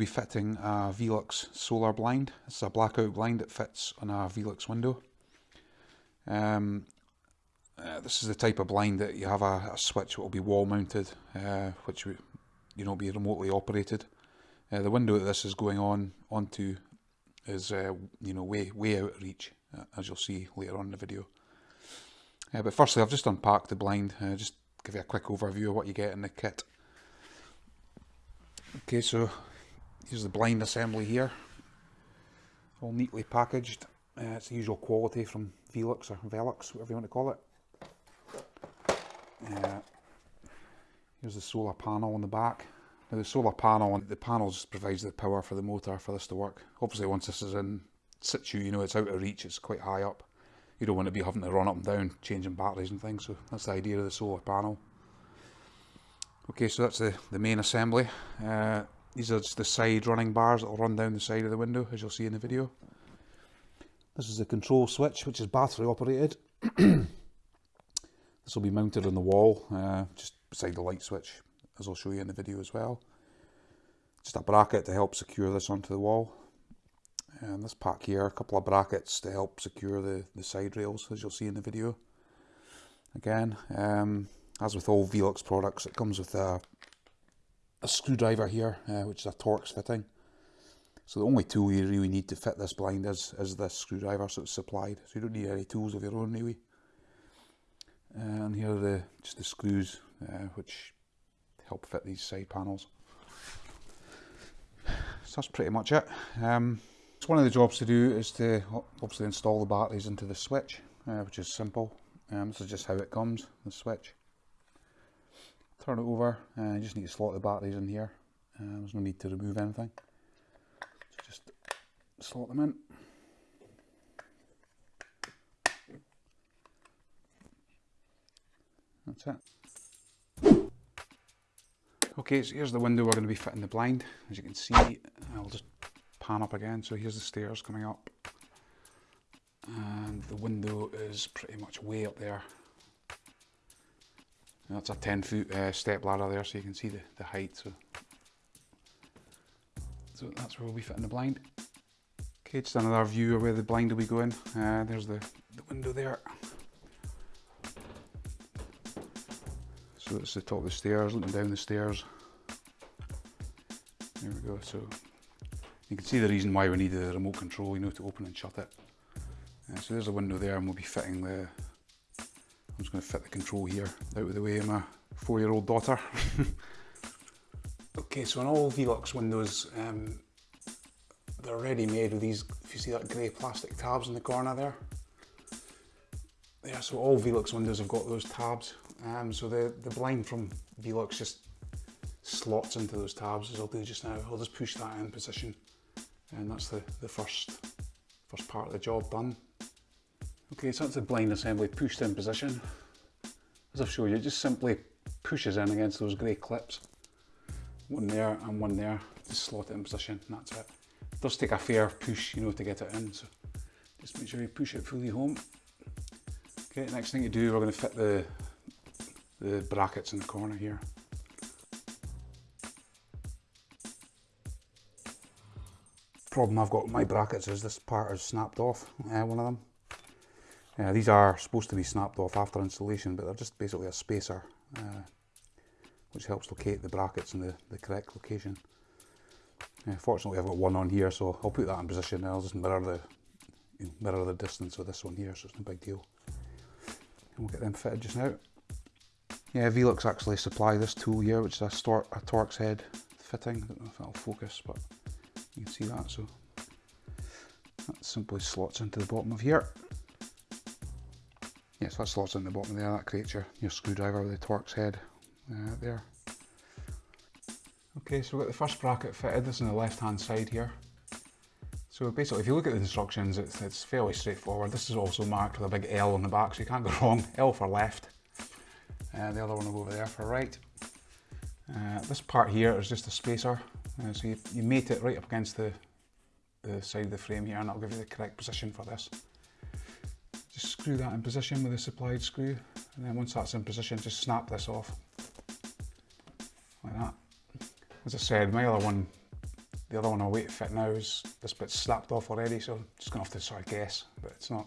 will be fitting a Velux solar blind. It's a blackout blind that fits on a Velux window. Um, uh, this is the type of blind that you have a, a switch that will be wall mounted, uh, which you know be remotely operated. Uh, the window that this is going on onto is uh, you know way way out of reach, uh, as you'll see later on in the video. Uh, but firstly, I've just unpacked the blind. just give you a quick overview of what you get in the kit. Okay, so here's the blind assembly here. All neatly packaged. Uh, it's the usual quality from Velux or Velux, whatever you want to call it. Uh, here's the solar panel on the back. Now the solar panel, on the panel just provides the power for the motor for this to work. Obviously once this is in situ, you know it's out of reach, it's quite high up. You don't want to be having to run up and down, changing batteries and things, so that's the idea of the solar panel. Okay, so that's the, the main assembly. Uh, these are just the side running bars that will run down the side of the window, as you'll see in the video. This is the control switch, which is battery operated. this will be mounted on the wall, uh, just beside the light switch, as I'll show you in the video as well. Just a bracket to help secure this onto the wall. And this pack here, a couple of brackets to help secure the, the side rails, as you'll see in the video. Again, um, as with all Velux products, it comes with a, a screwdriver here, uh, which is a Torx fitting. So the only tool you really need to fit this blind is, is this screwdriver, so it's supplied. So you don't need any tools of your own anyway. Uh, and here are the, just the screws, uh, which help fit these side panels. So that's pretty much it. Um, so one of the jobs to do is to obviously install the batteries into the switch, uh, which is simple. Um, this is just how it comes, the switch turn it over. And you just need to slot the batteries in here. Uh, there's no need to remove anything. So just slot them in. That's it. Okay so here's the window we're going to be fitting the blind. As you can see I'll just pan up again. So here's the stairs coming up. And the window is pretty much way up there that's a 10 foot uh, step ladder there so you can see the, the height. So, so that's where we'll be fitting the blind. Okay, just another view of where the blind will be going. Uh, there's the, the window there. So it's the top of the stairs, looking down the stairs. There we go, so you can see the reason why we need the remote control, you know, to open and shut it. Uh, so there's a window there and we'll be fitting the, I'm just going to fit the control here out of the way of my four-year-old daughter. okay, so on all Velux windows, um, they're ready made with these, if you see that grey plastic tabs in the corner there. Yeah, so all Velux windows have got those tabs. Um, so the, the blind from Velux just slots into those tabs as I'll do just now. I'll just push that in position and that's the, the first, first part of the job done. Okay, so that's the blind assembly pushed in position. As I've shown you, it just simply pushes in against those grey clips. One there and one there, just slot it in position and that's it. It does take a fair push, you know, to get it in, so just make sure you push it fully home. Okay, next thing you do, we're going to fit the, the brackets in the corner here. Problem I've got with my brackets is this part is snapped off, uh, one of them. Uh, these are supposed to be snapped off after installation, but they're just basically a spacer, uh, which helps locate the brackets in the, the correct location. Uh, fortunately, I've got one on here, so I'll put that in position and I'll just mirror the mirror the distance of this one here, so it's no big deal. And we'll get them fitted just now. Yeah, Velux actually supply this tool here, which is a, a Torx head fitting. I don't know if that'll focus, but you can see that. So that simply slots into the bottom of here. Yes, that slots in the bottom there, that creates your, your screwdriver with the Torx head uh, there. Okay, so we've got the first bracket fitted, this is on the left hand side here. So basically if you look at the instructions it's, it's fairly straightforward. This is also marked with a big L on the back so you can't go wrong. L for left, uh, the other one will go over there for right. Uh, this part here is just a spacer, uh, so you, you mate it right up against the, the side of the frame here and that'll give you the correct position for this. Screw that in position with a supplied screw and then once that's in position just snap this off like that. As I said my other one the other one I'll wait to fit now is this bit snapped off already, so I'm just gonna have to sort of guess, but it's not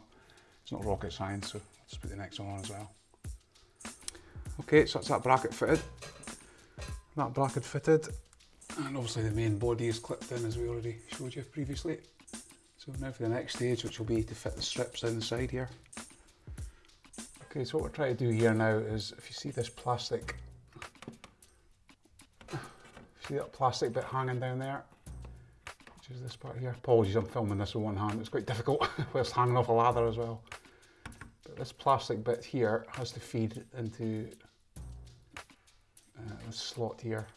it's not rocket science, so I'll just put the next one on as well. Okay, so that's that bracket fitted. That bracket fitted, and obviously the main body is clipped in as we already showed you previously. So now for the next stage, which will be to fit the strips down the side here. Okay, so what we're trying to do here now is, if you see this plastic, see that plastic bit hanging down there, which is this part here. Apologies, I'm filming this with one hand. It's quite difficult whilst hanging off a ladder as well. But this plastic bit here has to feed into uh, this slot here.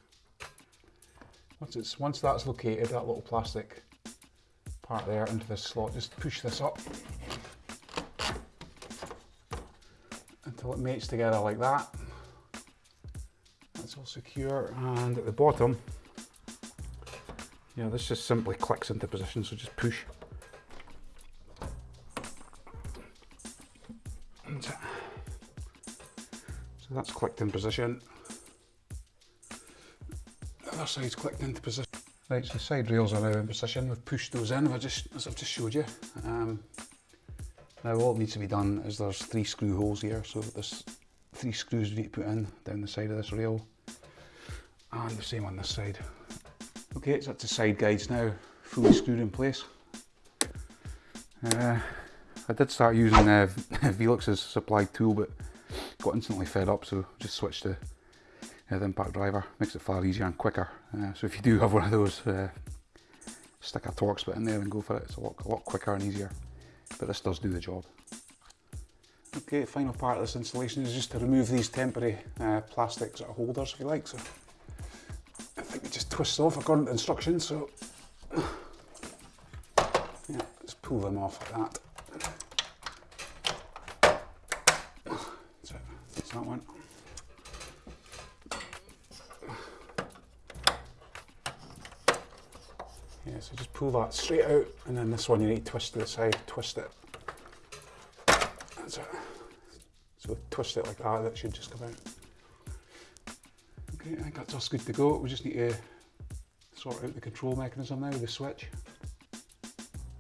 Once it's once that's located, that little plastic part there into this slot. Just push this up it mates together like that. That's all secure. And at the bottom, yeah, this just simply clicks into position, so just push. So that's clicked in position. The other side's clicked into position. Right, so the side rails are now in position. We've pushed those in, I just, as I've just showed you. Um, now all that needs to be done is there's three screw holes here, so there's three screws we need to put in down the side of this rail. And the same on this side. Okay, so that's the side guides now, fully screwed in place. Uh, I did start using uh, Velux's supplied tool, but got instantly fed up, so just switched to uh, the impact driver. Makes it far easier and quicker. Uh, so if you do have one of those, uh, stick a Torx bit in there and go for it. It's a lot, a lot quicker and easier. But this does do the job. Okay, final part of this installation is just to remove these temporary uh, plastic sort of holders, if you like. So I think it just twists off according to instructions. So yeah, just pull them off like that. So that's that one. Yeah, so just pull that straight out and then this one you need to twist to the side, twist it. That's it. So twist it like that, that should just come out. Okay, I think that's us good to go. We just need to sort out the control mechanism now with the switch.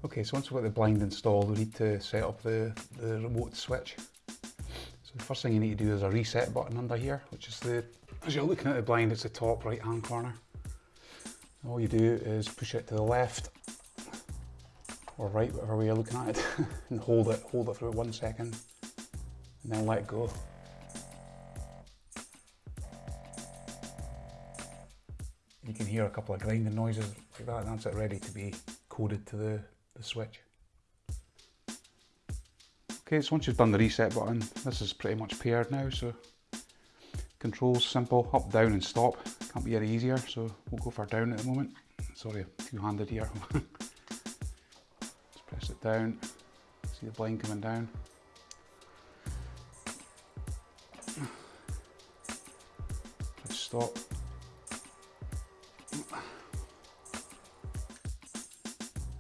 Okay, so once we've got the blind installed, we need to set up the, the remote switch. So the first thing you need to do is a reset button under here, which is the, as you're looking at the blind, it's the top right hand corner all you do is push it to the left or right, whatever way you're looking at it, and hold it, hold it for one second, and then let go. You can hear a couple of grinding noises like that, and that's it ready to be coded to the, the switch. Okay, so once you've done the reset button, this is pretty much paired now, so controls simple, up, down and stop. Can't be any easier, so we'll go for down at the moment. Sorry, two-handed here. Press it down, see the blind coming down. Press stop.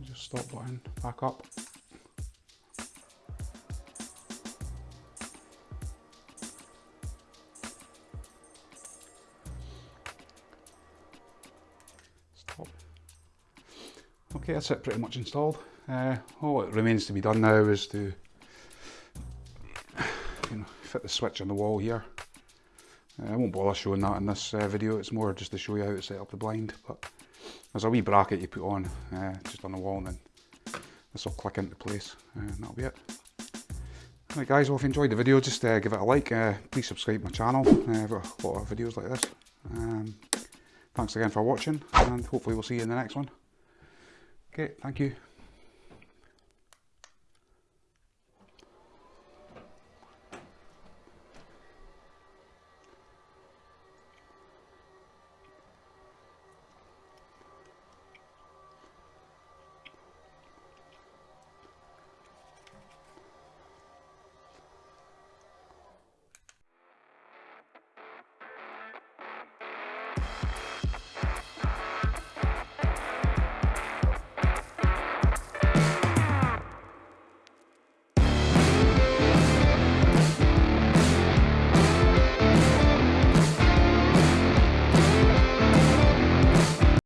Just stop button, back up. Okay, that's it pretty much installed. Uh, all it remains to be done now is to you know, fit the switch on the wall here. Uh, I won't bother showing that in this uh, video, it's more just to show you how to set up the blind. But there's a wee bracket you put on uh, just on the wall and then this will click into place uh, and that'll be it. Right guys, well if you enjoyed the video just give it a like, please subscribe to my channel, I've got a lot of videos like this. Um, Thanks again for watching and hopefully we'll see you in the next one. Okay, thank you.